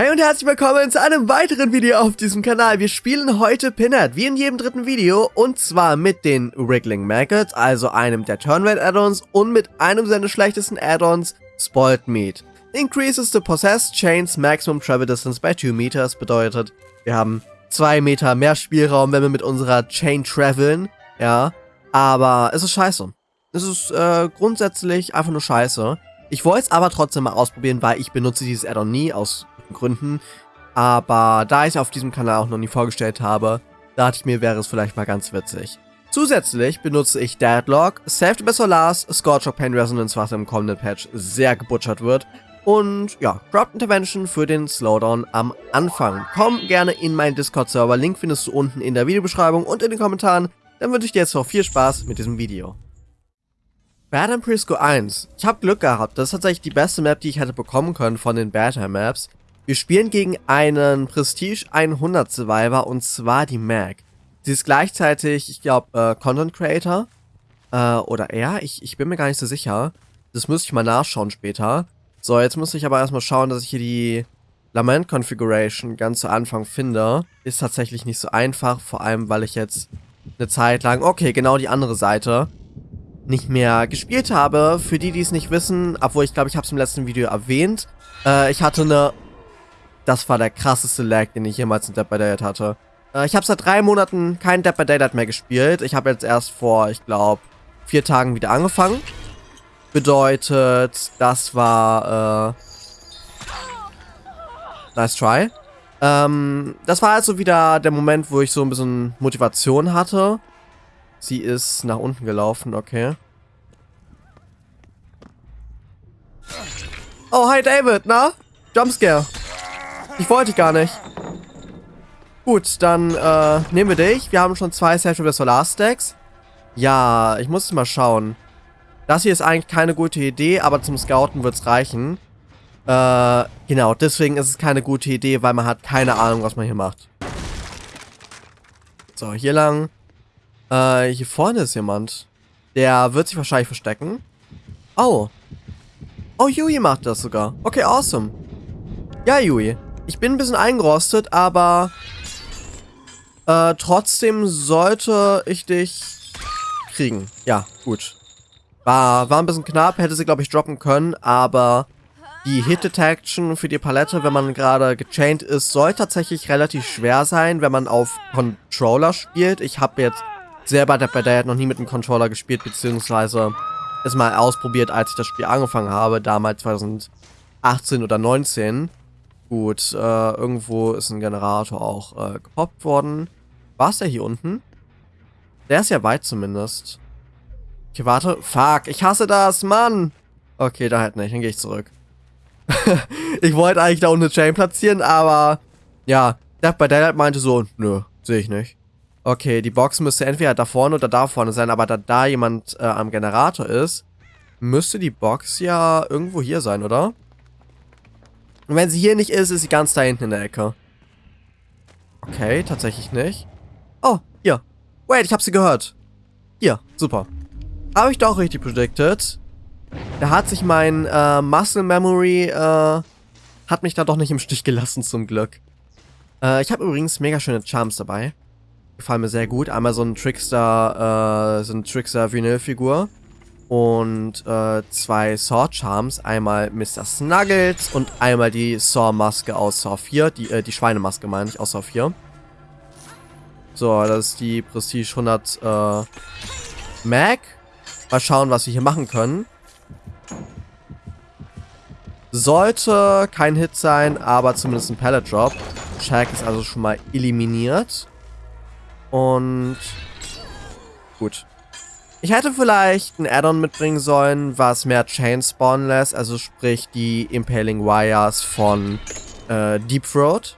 Hey und herzlich willkommen zu einem weiteren Video auf diesem Kanal. Wir spielen heute Pinhead, wie in jedem dritten Video, und zwar mit den Wriggling Maggots, also einem der Turnrate Add-ons und mit einem seiner schlechtesten Add-ons, Spoiled Meat. Increases the Possessed Chain's Maximum Travel Distance by 2 Meters bedeutet, wir haben 2 Meter mehr Spielraum, wenn wir mit unserer Chain traveln, ja, aber es ist scheiße. Es ist äh, grundsätzlich einfach nur scheiße. Ich wollte es aber trotzdem mal ausprobieren, weil ich benutze dieses Add-on nie, aus Gründen. Aber da ich es auf diesem Kanal auch noch nie vorgestellt habe, dachte ich mir, wäre es vielleicht mal ganz witzig. Zusätzlich benutze ich Deadlock, Saved by Solars, Scorch Pain Resonance, was im kommenden Patch sehr gebutchert wird. Und ja, Corrupt Intervention für den Slowdown am Anfang. Komm gerne in meinen Discord-Server, Link findest du unten in der Videobeschreibung und in den Kommentaren. Dann wünsche ich dir jetzt noch viel Spaß mit diesem Video. Badham Prisco 1. Ich habe Glück gehabt, das ist tatsächlich die beste Map, die ich hätte bekommen können von den Badham Maps. Wir spielen gegen einen Prestige 100 Survivor und zwar die Mag. Sie ist gleichzeitig, ich glaube, äh, Content Creator. Äh, oder er, ich, ich bin mir gar nicht so sicher. Das müsste ich mal nachschauen später. So, jetzt muss ich aber erstmal schauen, dass ich hier die Lament Configuration ganz zu Anfang finde. Ist tatsächlich nicht so einfach, vor allem weil ich jetzt eine Zeit lang, okay, genau die andere Seite, nicht mehr gespielt habe. Für die, die es nicht wissen, obwohl ich glaube, ich habe es im letzten Video erwähnt, äh, ich hatte eine das war der krasseste Lag, den ich jemals in Dead by Daylight hatte. Äh, ich habe seit drei Monaten kein Dead by Daylight mehr gespielt. Ich habe jetzt erst vor, ich glaube, vier Tagen wieder angefangen. Bedeutet, das war, äh... Nice try. Ähm, das war also wieder der Moment, wo ich so ein bisschen Motivation hatte. Sie ist nach unten gelaufen, okay. Oh, hi David, na? Jumpscare. Ich wollte gar nicht. Gut, dann äh, nehmen wir dich. Wir haben schon zwei Sexual Solar Stacks. Ja, ich muss mal schauen. Das hier ist eigentlich keine gute Idee, aber zum Scouten wird es reichen. Äh, genau, deswegen ist es keine gute Idee, weil man hat keine Ahnung, was man hier macht. So, hier lang. Äh, hier vorne ist jemand. Der wird sich wahrscheinlich verstecken. Oh. Oh, Yui macht das sogar. Okay, awesome. Ja, Yui. Ich bin ein bisschen eingerostet, aber äh, trotzdem sollte ich dich kriegen. Ja, gut. War, war ein bisschen knapp, hätte sie, glaube ich, droppen können, aber die Hit Detection für die Palette, wenn man gerade gechained ist, soll tatsächlich relativ schwer sein, wenn man auf Controller spielt. Ich habe jetzt selber Dead by Daylight noch nie mit einem Controller gespielt, beziehungsweise es mal ausprobiert, als ich das Spiel angefangen habe, damals 2018 oder 2019. Gut, äh, irgendwo ist ein Generator auch äh, gepoppt worden. War es der hier unten? Der ist ja weit zumindest. Okay, warte. Fuck, ich hasse das, Mann! Okay, da halt nicht, dann gehe ich zurück. ich wollte eigentlich da unten eine Chain platzieren, aber ja, Death by Daylight meinte so, nö, sehe ich nicht. Okay, die Box müsste entweder da vorne oder da vorne sein, aber da da jemand äh, am Generator ist, müsste die Box ja irgendwo hier sein, oder? Und wenn sie hier nicht ist, ist sie ganz da hinten in der Ecke. Okay, tatsächlich nicht. Oh, hier. Wait, ich habe sie gehört. Hier, super. Habe ich doch richtig predicted. Da hat sich mein äh, Muscle Memory, äh, hat mich da doch nicht im Stich gelassen, zum Glück. Äh, ich habe übrigens mega schöne Charms dabei. Gefallen mir sehr gut. Einmal so ein Trickster, äh, so ein Trickster-Vinyl-Figur und äh, zwei Sword Charms. Einmal Mr. Snuggles und einmal die Saw-Maske aus Saw 4. Die, äh, die Schweinemaske meine ich aus Saw 4. So, das ist die Prestige 100 äh, Mag. Mal schauen, was wir hier machen können. Sollte kein Hit sein, aber zumindest ein Pallet Drop. Shaq ist also schon mal eliminiert. Und gut. Ich hätte vielleicht ein Add-on mitbringen sollen, was mehr Chain spawnen lässt, also sprich die Impaling Wires von äh, Deep Throat.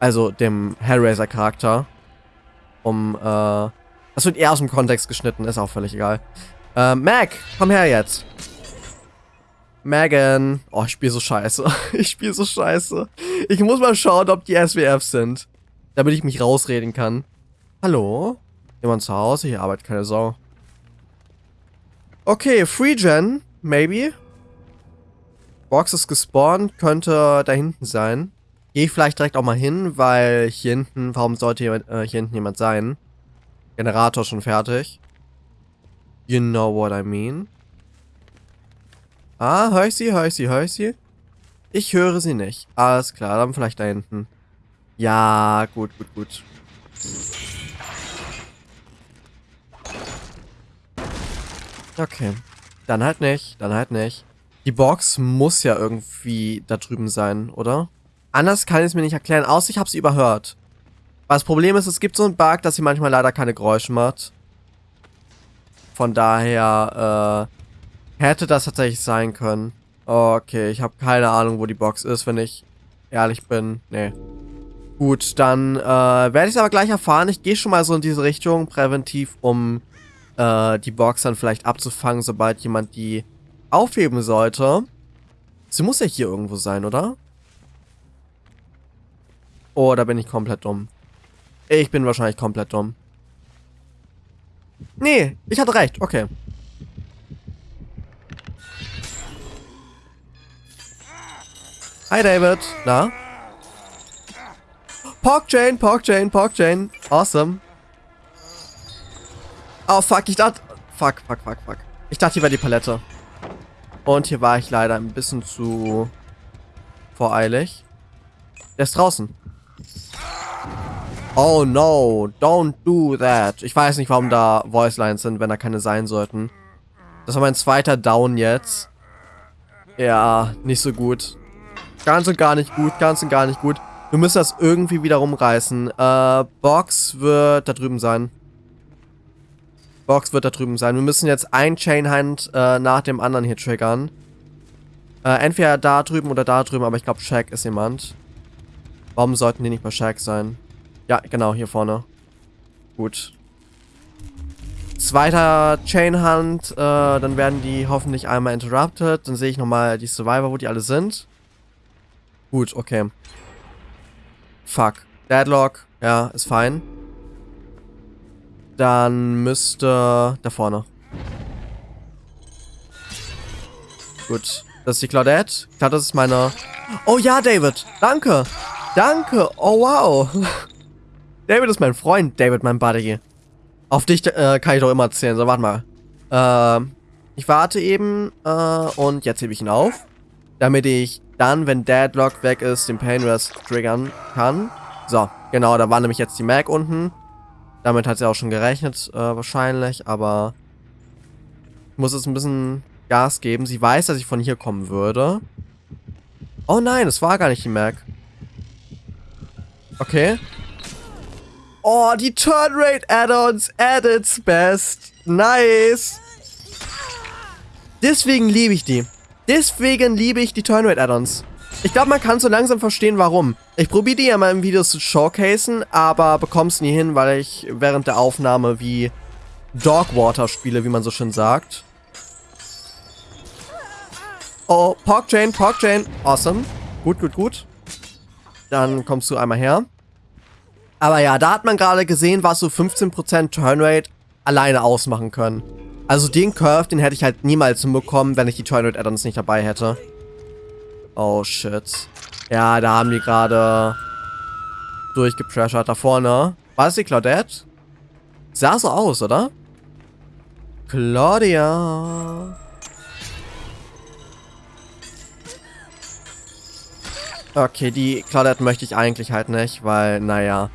Also dem Hellraiser-Charakter. Um, äh... Das wird eher aus dem Kontext geschnitten, ist auch völlig egal. Äh, Mac, komm her jetzt. Megan. Oh, ich spiele so scheiße. ich spiele so scheiße. Ich muss mal schauen, ob die SWFs sind. Damit ich mich rausreden kann. Hallo? Jemand zu Hause? Hier arbeitet keine Sau. Okay, Free Gen, maybe. Box ist gespawnt, könnte da hinten sein. Gehe ich vielleicht direkt auch mal hin, weil hier hinten, warum sollte hier, äh, hier hinten jemand sein? Generator schon fertig. You know what I mean. Ah, höre ich sie, höre ich sie, höre ich sie? Ich höre sie nicht. Alles klar, dann vielleicht da hinten. Ja, gut, gut, gut. Okay. Dann halt nicht, dann halt nicht. Die Box muss ja irgendwie da drüben sein, oder? Anders kann ich es mir nicht erklären, außer ich habe sie überhört. Weil das Problem ist, es gibt so einen Bug, dass sie manchmal leider keine Geräusche macht. Von daher, äh, hätte das tatsächlich sein können. Okay, ich habe keine Ahnung, wo die Box ist, wenn ich ehrlich bin. Nee. Gut, dann äh, werde ich es aber gleich erfahren. Ich gehe schon mal so in diese Richtung, präventiv, um äh, die Box dann vielleicht abzufangen, sobald jemand die aufheben sollte. Sie muss ja hier irgendwo sein, oder? Oh, da bin ich komplett dumm. Ich bin wahrscheinlich komplett dumm. Nee, ich hatte recht. Okay. Hi, David. Na? Pork Chain, Pork Chain, Pork Chain. Awesome. Oh, fuck. Ich dachte... Fuck, fuck, fuck, fuck. Ich dachte, hier war die Palette. Und hier war ich leider ein bisschen zu voreilig. Der ist draußen. Oh no, don't do that. Ich weiß nicht, warum da Voice Lines sind, wenn da keine sein sollten. Das war mein zweiter Down jetzt. Ja, nicht so gut. Ganz und gar nicht gut, ganz und gar nicht gut. Wir müssen das irgendwie wieder rumreißen. Äh, Box wird da drüben sein. Box wird da drüben sein. Wir müssen jetzt ein Chainhand äh, nach dem anderen hier triggern. Äh, entweder da drüben oder da drüben, aber ich glaube, Shaq ist jemand. Warum sollten die nicht bei Shaq sein? Ja, genau, hier vorne. Gut. Zweiter Chainhunt, äh, dann werden die hoffentlich einmal interrupted. Dann sehe ich nochmal die Survivor, wo die alle sind. Gut, okay. Fuck. Deadlock, ja, ist fein. Dann müsste da vorne. Gut. Das ist die Claudette. Ich glaube, das ist meine... Oh ja, David. Danke. Danke. Oh, wow. David ist mein Freund. David, mein Buddy. Auf dich äh, kann ich doch immer zählen. So, warte mal. Äh, ich warte eben äh, und jetzt hebe ich ihn auf. Damit ich dann, wenn Deadlock weg ist, den Pain Rest triggern kann. So, genau, da war nämlich jetzt die Mag unten. Damit hat sie auch schon gerechnet, äh, wahrscheinlich, aber muss jetzt ein bisschen Gas geben. Sie weiß, dass ich von hier kommen würde. Oh nein, es war gar nicht die Mag. Okay. Oh, die Turnrate Add-ons at its best. Nice. Deswegen liebe ich die. Deswegen liebe ich die Turnrate Add-ons. Ich glaube, man kann so langsam verstehen, warum. Ich probiere die ja mal im Video zu showcasen, aber bekomme es nie hin, weil ich während der Aufnahme wie Dogwater spiele, wie man so schön sagt. Oh, Pork Chain, Pork Chain. Awesome. Gut, gut, gut. Dann kommst du einmal her. Aber ja, da hat man gerade gesehen, was so 15% Turnrate alleine ausmachen können. Also den Curve, den hätte ich halt niemals hinbekommen, wenn ich die Turnrate Addons nicht dabei hätte. Oh, shit. Ja, da haben die gerade durchgepressured. Da vorne. War das die Claudette? Sah so aus, oder? Claudia. Okay, die Claudette möchte ich eigentlich halt nicht, weil, naja.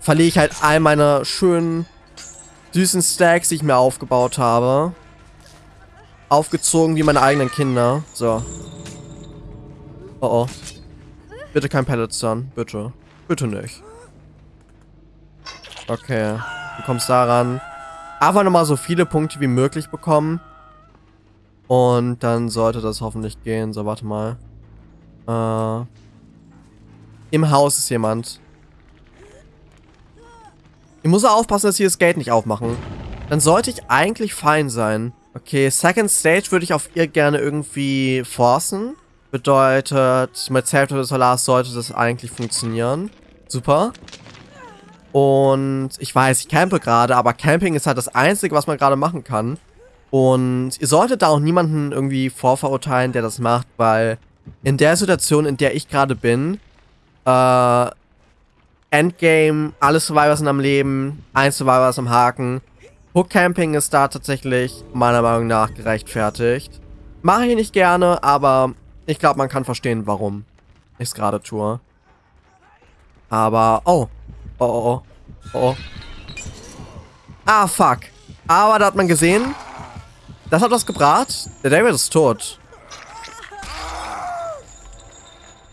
Verliere ich halt all meine schönen, süßen Stacks, die ich mir aufgebaut habe. Aufgezogen wie meine eigenen Kinder. So. Oh oh. Bitte kein Pellets dann. Bitte. Bitte nicht. Okay. Du kommst daran. Einfach nochmal so viele Punkte wie möglich bekommen. Und dann sollte das hoffentlich gehen. So, warte mal. Äh. Im Haus ist jemand. Ich muss aufpassen, dass sie das Gate nicht aufmachen. Dann sollte ich eigentlich fein sein. Okay, Second Stage würde ich auf ihr gerne irgendwie forcen. Bedeutet, mit of the Solars sollte das eigentlich funktionieren. Super. Und ich weiß, ich campe gerade, aber Camping ist halt das Einzige, was man gerade machen kann. Und ihr solltet da auch niemanden irgendwie vorverurteilen, der das macht, weil in der Situation, in der ich gerade bin, Äh, Endgame, alle Survivors sind am Leben, ein Survivor ist am Haken. Hook Camping ist da tatsächlich meiner Meinung nach gerechtfertigt. Mache ich nicht gerne, aber ich glaube, man kann verstehen, warum ich es gerade tue. Aber, oh. Oh, oh, oh. Oh. Ah, fuck. Aber da hat man gesehen, das hat was gebracht. Der David ist tot.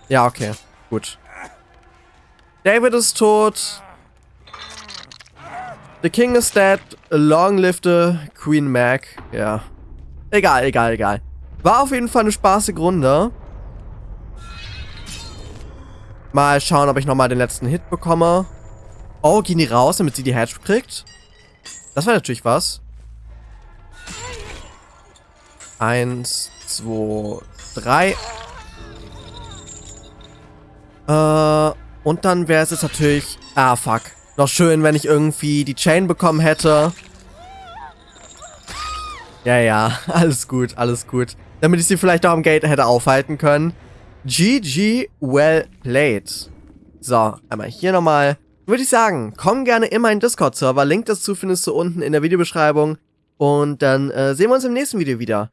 Ja, okay. Gut. David ist tot. The King is dead. Long live the Queen Mac. Ja. Egal, egal, egal. War auf jeden Fall eine spaßige Runde. Mal schauen, ob ich nochmal den letzten Hit bekomme. Oh, gehen die raus, damit sie die Hedge kriegt? Das war natürlich was. Eins, zwei, drei. Äh, und dann wäre es jetzt natürlich... Ah, fuck. Noch schön, wenn ich irgendwie die Chain bekommen hätte. Ja, ja, alles gut, alles gut. Damit ich sie vielleicht auch am Gate hätte aufhalten können. GG, well played. So, einmal hier nochmal. Würde ich sagen, komm gerne in meinen Discord-Server. Link dazu findest du unten in der Videobeschreibung. Und dann äh, sehen wir uns im nächsten Video wieder.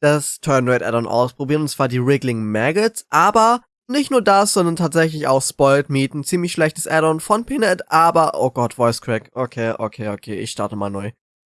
Das Turn Red Add-on ausprobieren, und zwar die Wriggling Maggots, aber nicht nur das, sondern tatsächlich auch Spoiled Meat, ein ziemlich schlechtes Add-on von Pinhead, aber, oh Gott, Voice Crack. Okay, okay, okay, ich starte mal neu.